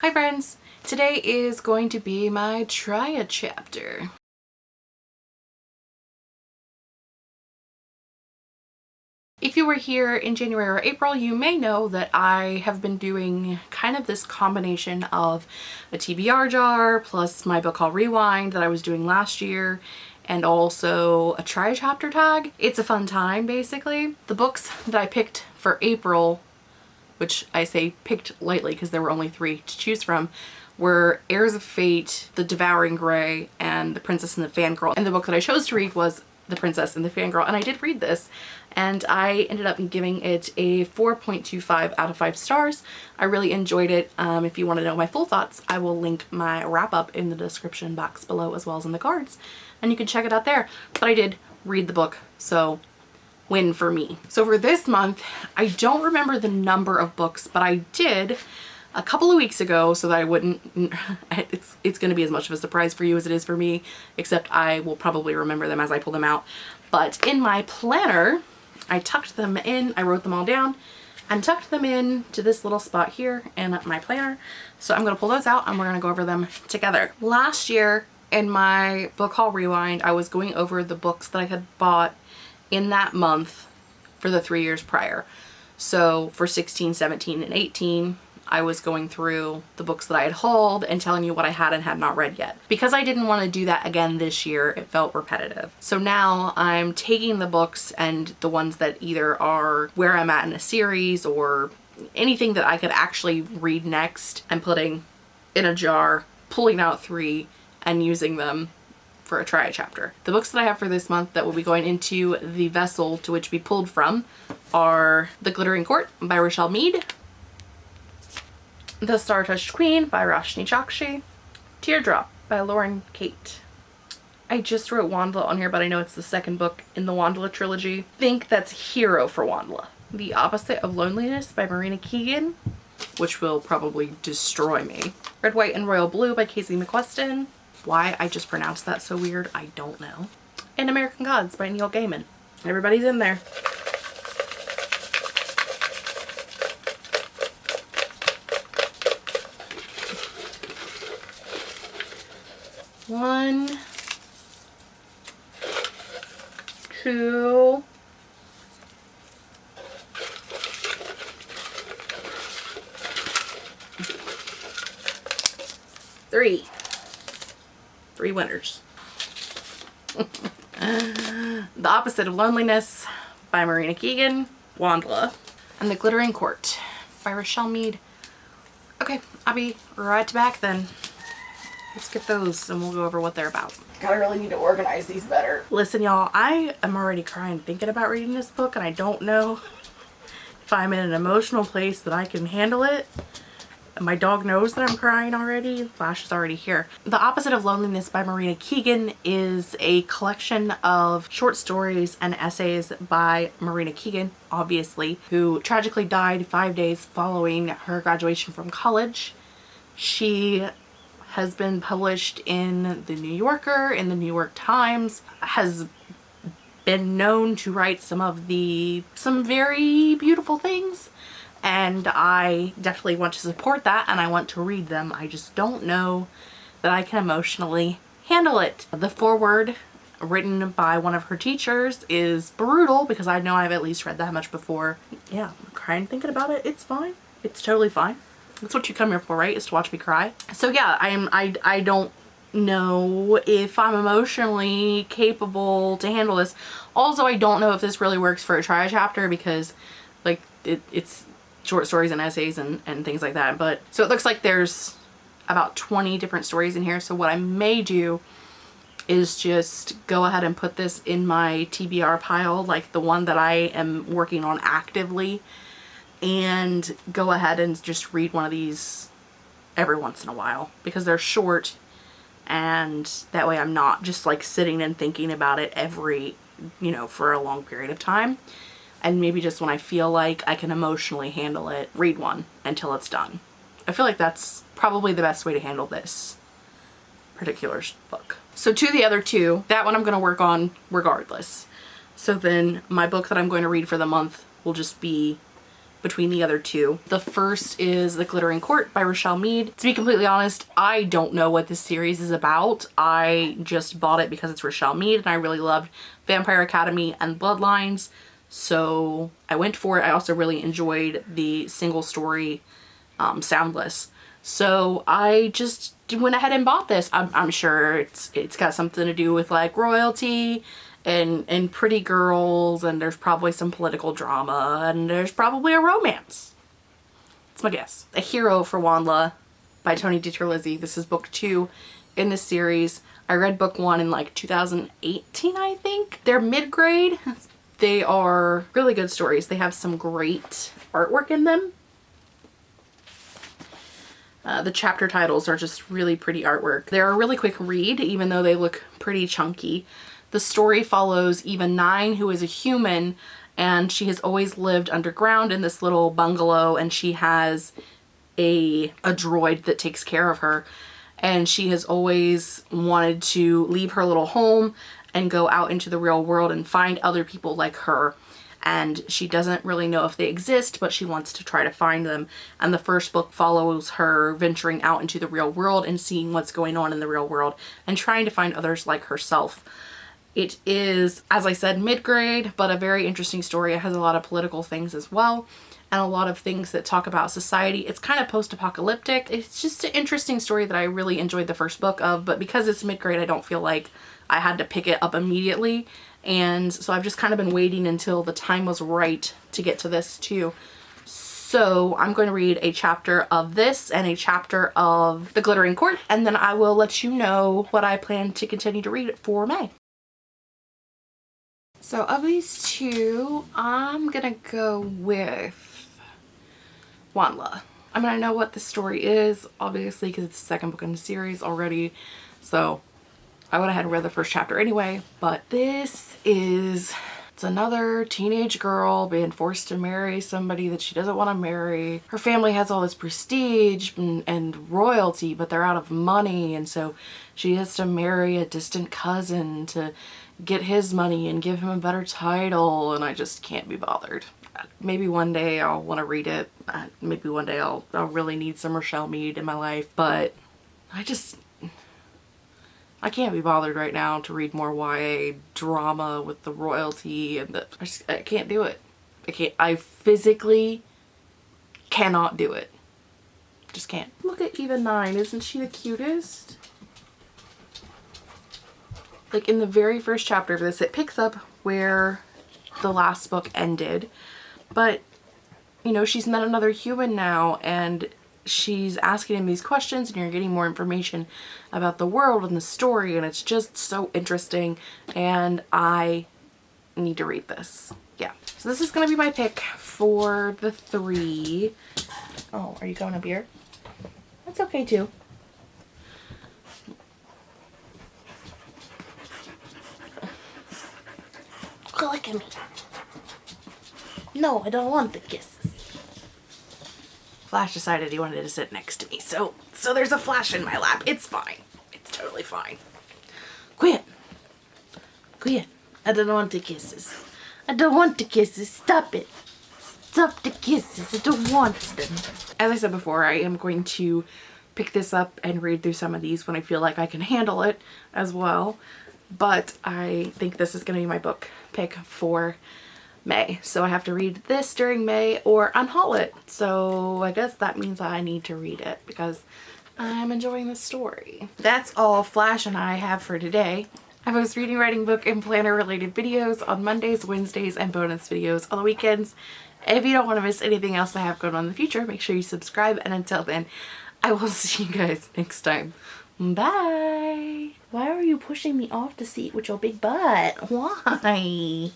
Hi friends! Today is going to be my try a chapter. If you were here in January or April, you may know that I have been doing kind of this combination of a TBR jar plus my book haul rewind that I was doing last year and also a try chapter tag. It's a fun time basically. The books that I picked for April which I say picked lightly because there were only three to choose from, were Heirs of Fate, The Devouring Grey, and The Princess and the Fangirl. And the book that I chose to read was The Princess and the Fangirl, and I did read this, and I ended up giving it a 4.25 out of 5 stars. I really enjoyed it. Um, if you want to know my full thoughts, I will link my wrap-up in the description box below as well as in the cards, and you can check it out there. But I did read the book, so win for me. So for this month, I don't remember the number of books, but I did a couple of weeks ago so that I wouldn't, it's, it's going to be as much of a surprise for you as it is for me, except I will probably remember them as I pull them out. But in my planner, I tucked them in, I wrote them all down, and tucked them in to this little spot here in my planner. So I'm going to pull those out and we're going to go over them together. Last year in my book haul rewind, I was going over the books that I had bought in that month for the three years prior. So for 16, 17, and 18, I was going through the books that I had hauled and telling you what I had and had not read yet. Because I didn't want to do that again this year, it felt repetitive. So now I'm taking the books and the ones that either are where I'm at in a series or anything that I could actually read next and putting in a jar, pulling out three and using them for a try chapter. The books that I have for this month that will be going into the vessel to which we pulled from are The Glittering Court by Richelle Mead, The Star-Touched Queen by Roshani Chokshi, Teardrop by Lauren Kate. I just wrote WondLa on here, but I know it's the second book in the WondLa trilogy. Think that's Hero for WondLa. The Opposite of Loneliness by Marina Keegan, which will probably destroy me. Red, White, and Royal Blue by Casey McQuiston. Why I just pronounced that so weird, I don't know. And American Gods by Neil Gaiman. Everybody's in there. One, two, three three winners. the Opposite of Loneliness by Marina Keegan, WondLa, and The Glittering Court by Richelle Mead. Okay, I'll be right back then. Let's get those and we'll go over what they're about. Gotta really need to organize these better. Listen y'all, I am already crying thinking about reading this book and I don't know if I'm in an emotional place that I can handle it my dog knows that I'm crying already. Flash is already here. The Opposite of Loneliness by Marina Keegan is a collection of short stories and essays by Marina Keegan, obviously, who tragically died five days following her graduation from college. She has been published in The New Yorker, in The New York Times, has been known to write some of the, some very beautiful things and I definitely want to support that and I want to read them. I just don't know that I can emotionally handle it. The foreword written by one of her teachers is brutal because I know I've at least read that much before. Yeah, I'm crying thinking about it. It's fine. It's totally fine. That's what you come here for, right? Is to watch me cry. So yeah, I'm I I don't know if I'm emotionally capable to handle this. Also, I don't know if this really works for a try chapter because like it, it's short stories and essays and, and things like that. But so it looks like there's about 20 different stories in here. So what I may do is just go ahead and put this in my TBR pile, like the one that I am working on actively, and go ahead and just read one of these every once in a while because they're short and that way I'm not just like sitting and thinking about it every, you know, for a long period of time and maybe just when I feel like I can emotionally handle it, read one until it's done. I feel like that's probably the best way to handle this particular book. So to the other two, that one I'm going to work on regardless. So then my book that I'm going to read for the month will just be between the other two. The first is The Glittering Court by Richelle Mead. To be completely honest, I don't know what this series is about. I just bought it because it's Richelle Mead and I really loved Vampire Academy and Bloodlines. So I went for it. I also really enjoyed the single story um, Soundless. So I just went ahead and bought this. I'm, I'm sure it's it's got something to do with like royalty and, and pretty girls and there's probably some political drama and there's probably a romance. That's my guess. A Hero for WondLa by Tony DiTerlizzi. This is book two in this series. I read book one in like 2018, I think. They're mid-grade. They are really good stories. They have some great artwork in them. Uh, the chapter titles are just really pretty artwork. They're a really quick read, even though they look pretty chunky. The story follows Eva Nine, who is a human, and she has always lived underground in this little bungalow, and she has a, a droid that takes care of her. And she has always wanted to leave her little home and go out into the real world and find other people like her and she doesn't really know if they exist but she wants to try to find them and the first book follows her venturing out into the real world and seeing what's going on in the real world and trying to find others like herself. It is, as I said, mid-grade, but a very interesting story. It has a lot of political things as well and a lot of things that talk about society. It's kind of post-apocalyptic. It's just an interesting story that I really enjoyed the first book of, but because it's mid-grade, I don't feel like I had to pick it up immediately. And so I've just kind of been waiting until the time was right to get to this too. So I'm going to read a chapter of this and a chapter of The Glittering Court, and then I will let you know what I plan to continue to read for May. So of these two, I'm gonna go with WondLa. I mean, I know what the story is, obviously, because it's the second book in the series already. So I would have had read the first chapter anyway, but this is it's another teenage girl being forced to marry somebody that she doesn't want to marry. Her family has all this prestige and, and, royalty, but they're out of money. And so she has to marry a distant cousin to get his money and give him a better title. And I just can't be bothered. Maybe one day I'll want to read it. Uh, maybe one day I'll, I'll really need some Richelle Mead in my life. But I just, I can't be bothered right now to read more YA drama with the royalty and the, I just, I can't do it. I can't, I physically cannot do it. Just can't. Look at Eva 9, isn't she the cutest? Like in the very first chapter of this, it picks up where the last book ended, but you know, she's met another human now and she's asking him these questions and you're getting more information about the world and the story and it's just so interesting and I need to read this. Yeah. So this is going to be my pick for the three. Oh, are you going a beer? That's okay too. Look at me. No, I don't want the kisses. Flash decided he wanted to sit next to me. So, so there's a Flash in my lap. It's fine. It's totally fine. Quit. Quit. I don't want the kisses. I don't want the kisses. Stop it. Stop the kisses. I don't want them. As I said before, I am going to pick this up and read through some of these when I feel like I can handle it as well. But I think this is going to be my book pick for May. So I have to read this during May or unhaul it. So I guess that means I need to read it because I'm enjoying the story. That's all Flash and I have for today. I post reading, writing, book, and planner related videos on Mondays, Wednesdays, and bonus videos on the weekends. If you don't want to miss anything else I have going on in the future, make sure you subscribe. And until then, I will see you guys next time. Bye! Why are you pushing me off the seat with your big butt? Why?